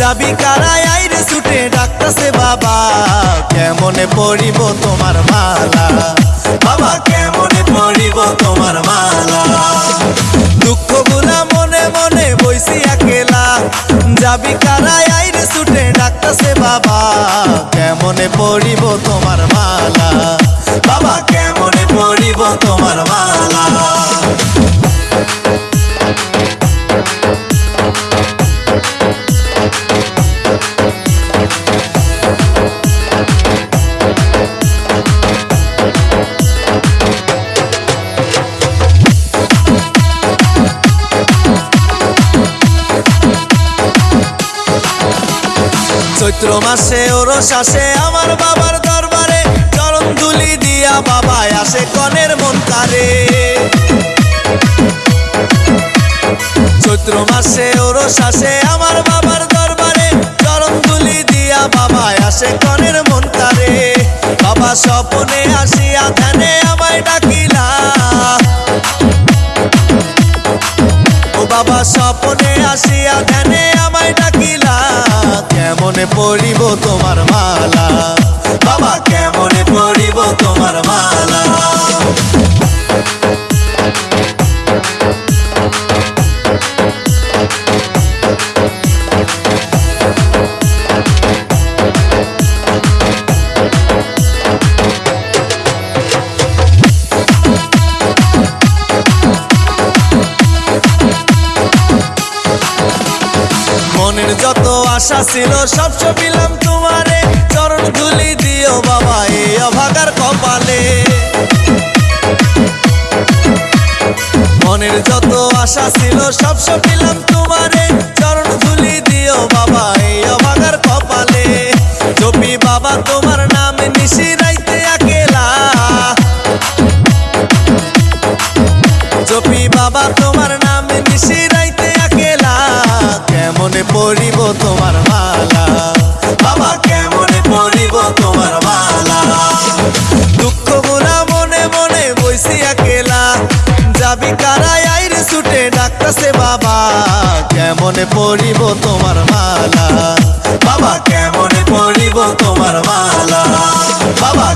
যাবি কারাই আইরে ছুটে ডাকতাছে বাবা। কেমনে পড়িব তোমার মালা? যাবি কারাই আইরে ছুটে ডাকতেছে বাবা। কেমনে পড়িব তোমার মালা? বাবা, কেমনে পড়িব তোমার মালা? চৈত্র মাসে ওরস আসে আমার বাবার দরবারে। চরণ দুলি দিয়া বাবায় আসে কনের মন চৈত্র মাসে ওরস আসে আমার বাবার দরবারে। দুলি দিয়া বাবায় আসে কনের বাবা স্বপনে আসিয়া ধ্যানে আমায় ডাকিলা। ও বাবা স্বপনে আসিয়া ধ্যানে কেমনে পড়িব তোমার মালা? বাবা কেমনে পড়িব তোমার মালা? যত আশা ছিল, সব সপিলাম তোমারে। চরণ ধুলি দিও বাবা, এই অভাগার কপালে। মনের যত আশা ছিল, সব সপিলাম তোমারে। চরণ ধুলি দিও বাবা, এই অভাগার কপালে। জপি বাবা, তোমার নামে নিশি রাইতে আকেলা। জপি বাবা, তোমার নামে নিশি রাইতে কেমনে পড়িব তোমার মালা? বাবা, কেমনে পড়িব তোমার মালা? দুঃখগুলা মনে মনে বইছি একেলা। যাবি কারায় আইর ছুটে ডাকতাছে বাবা, কেমনে পড়িব তোমার মালা? বাবা, কেমনে পড়িব তোমার মালা? বাবা